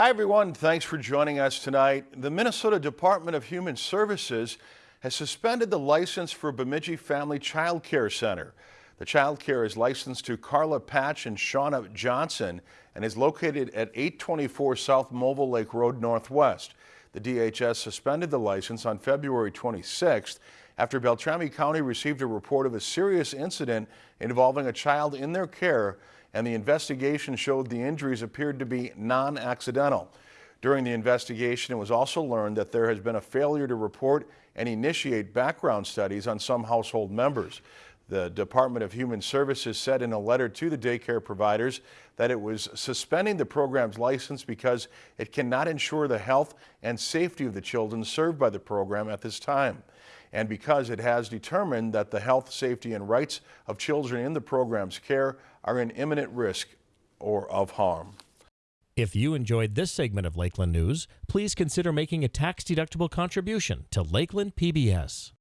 Hi, everyone. Thanks for joining us tonight. The Minnesota Department of Human Services has suspended the license for Bemidji Family Child Care Center. The child care is licensed to Carla Patch and Shauna Johnson and is located at 824 South Movil Lake Road Northwest. The DHS suspended the license on February 26th after Beltrami County received a report of a serious incident involving a child in their care and the investigation showed the injuries appeared to be non-accidental. During the investigation, it was also learned that there has been a failure to report and initiate background studies on some household members. The Department of Human Services said in a letter to the daycare providers that it was suspending the program's license because it cannot ensure the health and safety of the children served by the program at this time. And because it has determined that the health, safety, and rights of children in the program's care are in imminent risk or of harm. If you enjoyed this segment of Lakeland News, please consider making a tax-deductible contribution to Lakeland PBS.